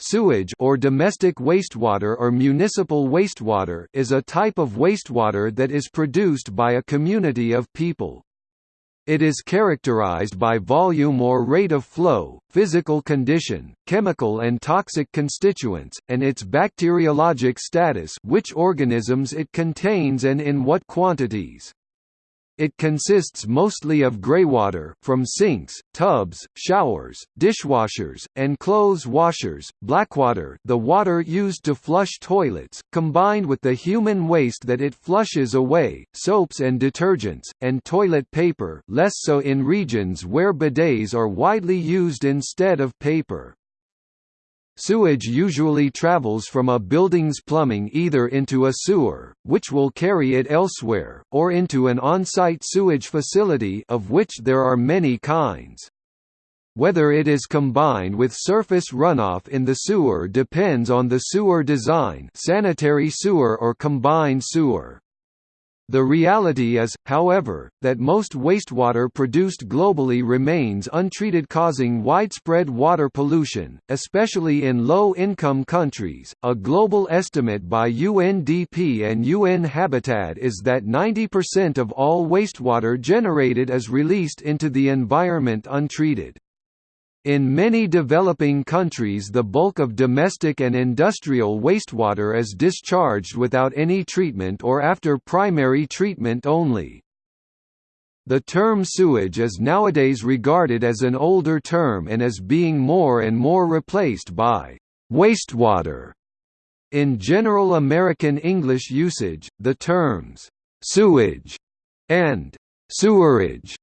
Sewage or domestic wastewater or municipal wastewater is a type of wastewater that is produced by a community of people. It is characterized by volume or rate of flow, physical condition, chemical and toxic constituents, and its bacteriologic status which organisms it contains and in what quantities. It consists mostly of greywater from sinks, tubs, showers, dishwashers, and clothes washers, blackwater the water used to flush toilets, combined with the human waste that it flushes away, soaps and detergents, and toilet paper less so in regions where bidets are widely used instead of paper. Sewage usually travels from a building's plumbing either into a sewer, which will carry it elsewhere, or into an on-site sewage facility of which there are many kinds. Whether it is combined with surface runoff in the sewer depends on the sewer design sanitary sewer or combined sewer. The reality is, however, that most wastewater produced globally remains untreated causing widespread water pollution, especially in low-income countries. A global estimate by UNDP and UN Habitat is that 90% of all wastewater generated is released into the environment untreated. In many developing countries the bulk of domestic and industrial wastewater is discharged without any treatment or after primary treatment only. The term sewage is nowadays regarded as an older term and is being more and more replaced by wastewater. In general American English usage, the terms sewage and sewerage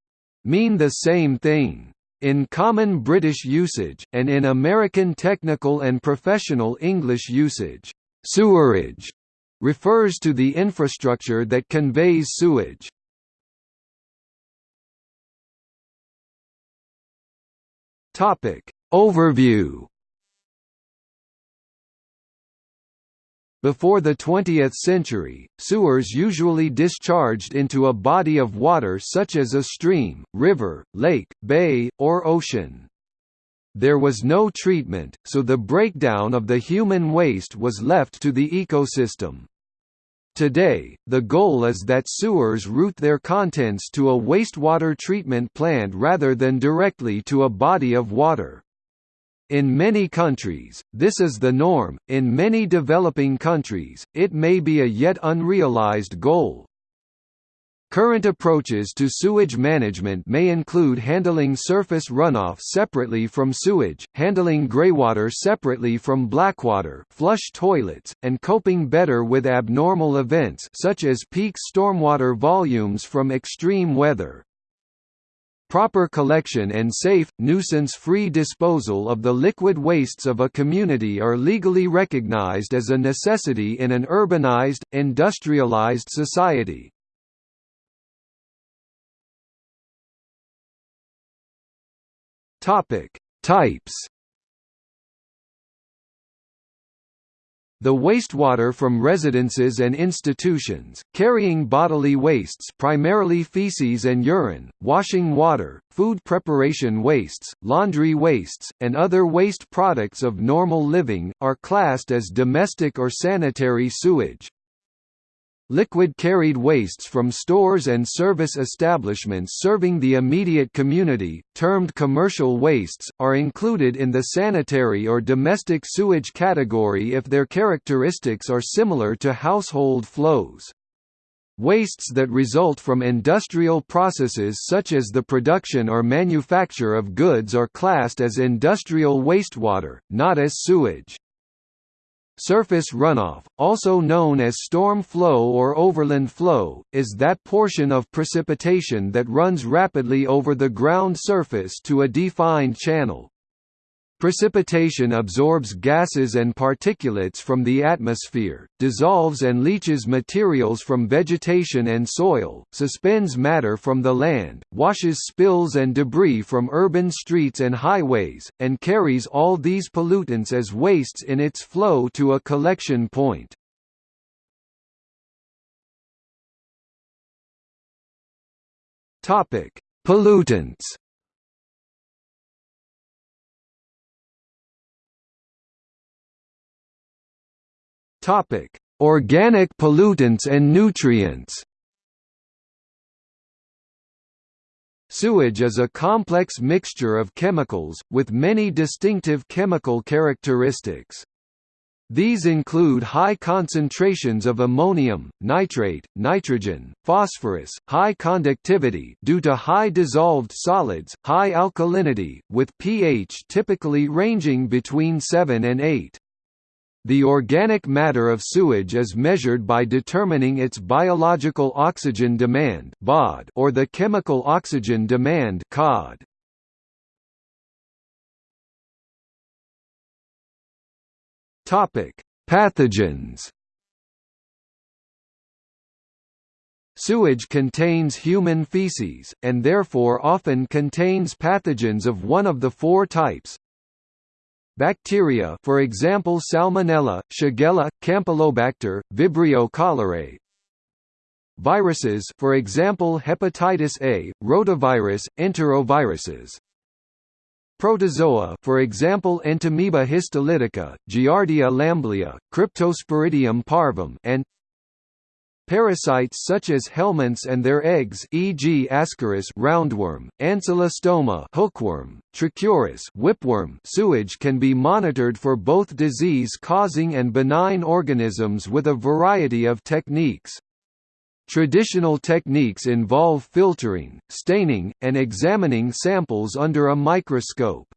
mean the same thing. In common British usage, and in American technical and professional English usage, sewerage refers to the infrastructure that conveys sewage. Topic Overview Before the 20th century, sewers usually discharged into a body of water such as a stream, river, lake, bay, or ocean. There was no treatment, so the breakdown of the human waste was left to the ecosystem. Today, the goal is that sewers route their contents to a wastewater treatment plant rather than directly to a body of water. In many countries, this is the norm, in many developing countries, it may be a yet unrealized goal. Current approaches to sewage management may include handling surface runoff separately from sewage, handling greywater separately from blackwater flush toilets, and coping better with abnormal events such as peak stormwater volumes from extreme weather. Proper collection and safe, nuisance-free disposal of the liquid wastes of a community are legally recognized as a necessity in an urbanized, industrialized society. Types The wastewater from residences and institutions, carrying bodily wastes primarily feces and urine, washing water, food preparation wastes, laundry wastes, and other waste products of normal living, are classed as domestic or sanitary sewage. Liquid carried wastes from stores and service establishments serving the immediate community, termed commercial wastes, are included in the sanitary or domestic sewage category if their characteristics are similar to household flows. Wastes that result from industrial processes such as the production or manufacture of goods are classed as industrial wastewater, not as sewage. Surface runoff, also known as storm flow or overland flow, is that portion of precipitation that runs rapidly over the ground surface to a defined channel. Precipitation absorbs gases and particulates from the atmosphere, dissolves and leaches materials from vegetation and soil, suspends matter from the land, washes spills and debris from urban streets and highways, and carries all these pollutants as wastes in its flow to a collection point. Pollutants Topic: Organic pollutants and nutrients. Sewage is a complex mixture of chemicals, with many distinctive chemical characteristics. These include high concentrations of ammonium, nitrate, nitrogen, phosphorus, high conductivity due to high dissolved solids, high alkalinity, with pH typically ranging between 7 and 8. The organic matter of sewage is measured by determining its biological oxygen demand or the chemical oxygen demand COD. Topic: Pathogens. Sewage contains human feces, and therefore often contains pathogens of one of the four types. Bacteria for example Salmonella, Shigella, Campylobacter, Vibrio cholerae. Viruses for example hepatitis A, rotavirus, enteroviruses. Protozoa for example Entamoeba histolytica, Giardia lamblia, Cryptosporidium parvum and Parasites such as helminths and their eggs e.g. Ascaris roundworm, Ancylostoma hookworm, Trichuris whipworm sewage can be monitored for both disease-causing and benign organisms with a variety of techniques. Traditional techniques involve filtering, staining, and examining samples under a microscope.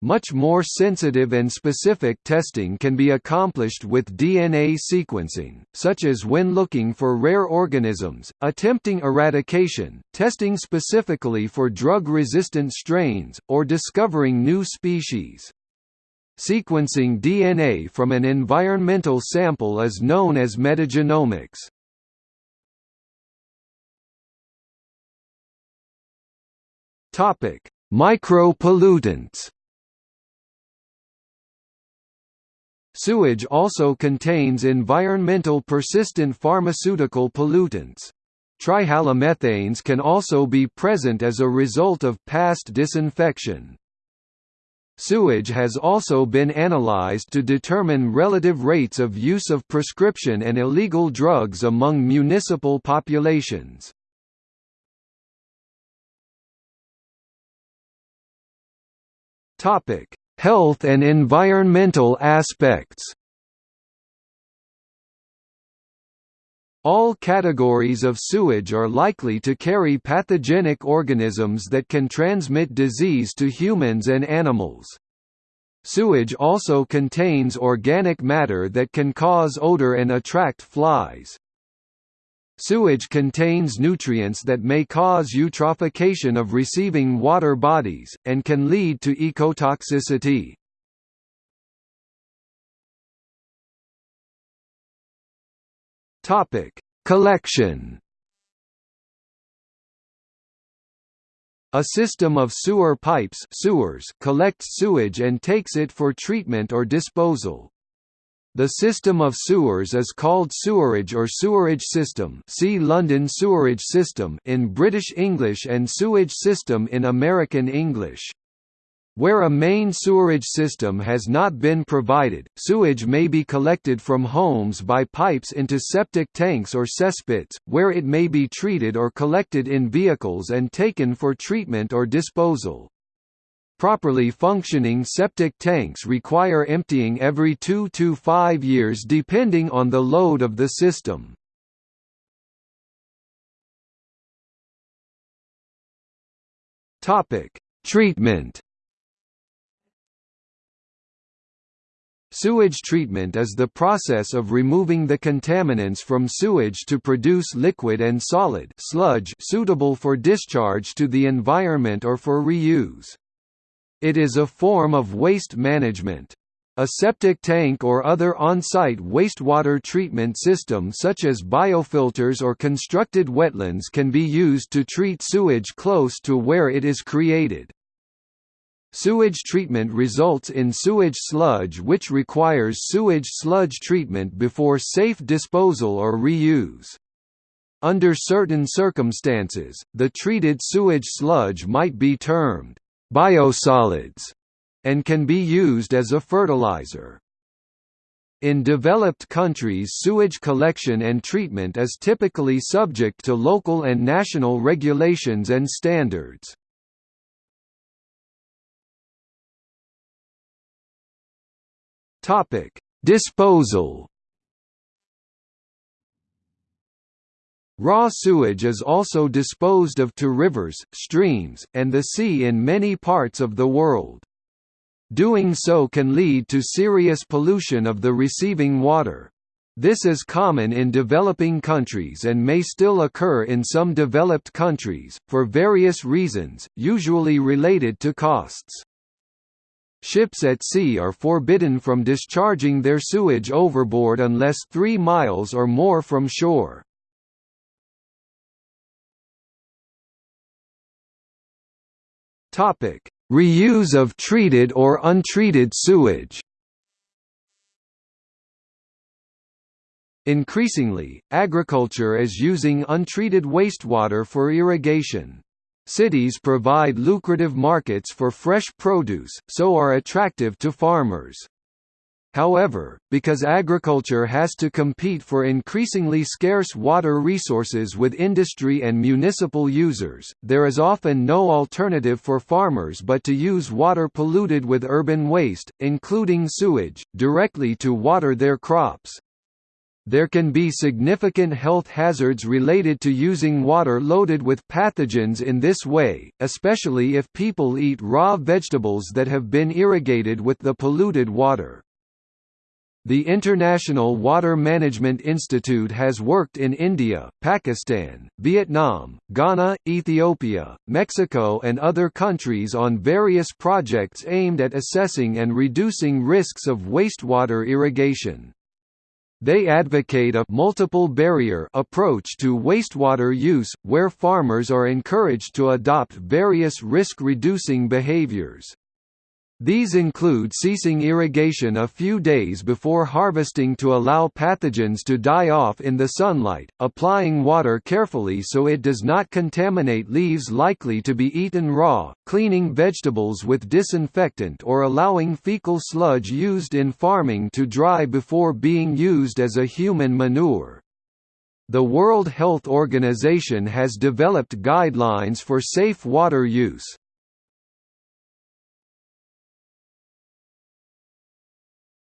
Much more sensitive and specific testing can be accomplished with DNA sequencing, such as when looking for rare organisms, attempting eradication, testing specifically for drug-resistant strains, or discovering new species. Sequencing DNA from an environmental sample is known as metagenomics. Micropollutants. Sewage also contains environmental persistent pharmaceutical pollutants. Trihalomethanes can also be present as a result of past disinfection. Sewage has also been analyzed to determine relative rates of use of prescription and illegal drugs among municipal populations. Topic: Health and environmental aspects. All categories of sewage are likely to carry pathogenic organisms that can transmit disease to humans and animals. Sewage also contains organic matter that can cause odor and attract flies. Sewage contains nutrients that may cause eutrophication of receiving water bodies, and can lead to ecotoxicity. Collection A system of sewer pipes sewers collects sewage and takes it for treatment or disposal. The system of sewers is called sewerage or sewerage system see London sewerage system in British English and sewage system in American English. Where a main sewerage system has not been provided, sewage may be collected from homes by pipes into septic tanks or cesspits, where it may be treated or collected in vehicles and taken for treatment or disposal. Properly functioning septic tanks require emptying every 2 to 5 years depending on the load of the system. Topic: Treatment Sewage treatment is the process of removing the contaminants from sewage to produce liquid and solid sludge suitable for discharge to the environment or for reuse. It is a form of waste management. A septic tank or other on-site wastewater treatment system such as biofilters or constructed wetlands can be used to treat sewage close to where it is created. Sewage treatment results in sewage sludge which requires sewage sludge treatment before safe disposal or reuse. Under certain circumstances, the treated sewage sludge might be termed biosolids, and can be used as a fertilizer. In developed countries sewage collection and treatment is typically subject to local and national regulations and standards. Disposal Raw sewage is also disposed of to rivers, streams, and the sea in many parts of the world. Doing so can lead to serious pollution of the receiving water. This is common in developing countries and may still occur in some developed countries, for various reasons, usually related to costs. Ships at sea are forbidden from discharging their sewage overboard unless 3 miles or more from shore. Topic: Reuse of treated or untreated sewage Increasingly, agriculture is using untreated wastewater for irrigation. Cities provide lucrative markets for fresh produce, so are attractive to farmers. However, because agriculture has to compete for increasingly scarce water resources with industry and municipal users, there is often no alternative for farmers but to use water polluted with urban waste, including sewage, directly to water their crops. There can be significant health hazards related to using water loaded with pathogens in this way, especially if people eat raw vegetables that have been irrigated with the polluted water. The International Water Management Institute has worked in India, Pakistan, Vietnam, Ghana, Ethiopia, Mexico and other countries on various projects aimed at assessing and reducing risks of wastewater irrigation. They advocate a multiple barrier approach to wastewater use, where farmers are encouraged to adopt various risk-reducing behaviors. These include ceasing irrigation a few days before harvesting to allow pathogens to die off in the sunlight, applying water carefully so it does not contaminate leaves likely to be eaten raw, cleaning vegetables with disinfectant or allowing fecal sludge used in farming to dry before being used as a human manure. The World Health Organization has developed guidelines for safe water use.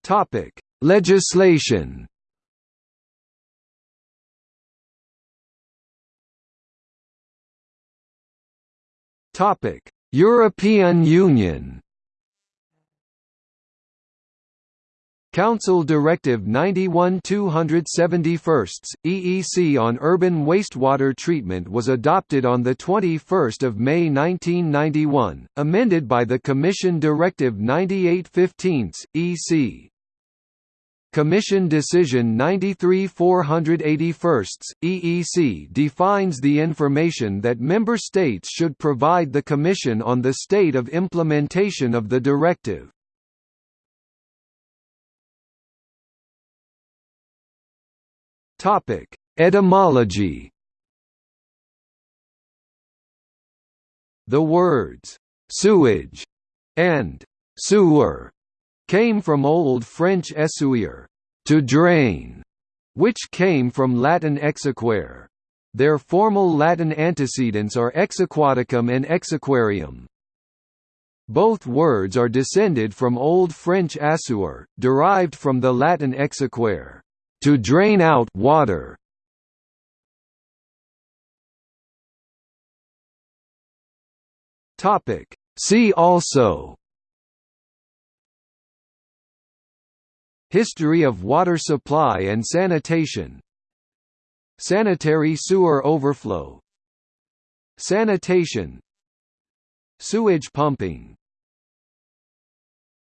Topic: Legislation. Topic: European Union. Council Directive 91-271, EEC on urban wastewater treatment was adopted on 21 May 1991, amended by the Commission Directive 98-15, EC. Commission Decision 93-481, EEC defines the information that member states should provide the Commission on the state of implementation of the directive. Etymology The words, "'sewage' and "'sewer' came from Old French essuyer, to drain, which came from Latin exequere. Their formal Latin antecedents are exaquaticum and exaquarium. Both words are descended from Old French assuer, derived from the Latin exequere, to drain out water. Topic. See also History of water supply and sanitation. Sanitary sewer overflow. Sanitation. Sewage pumping